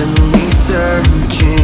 constantly searching.